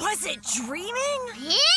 Was it dreaming? Yeah!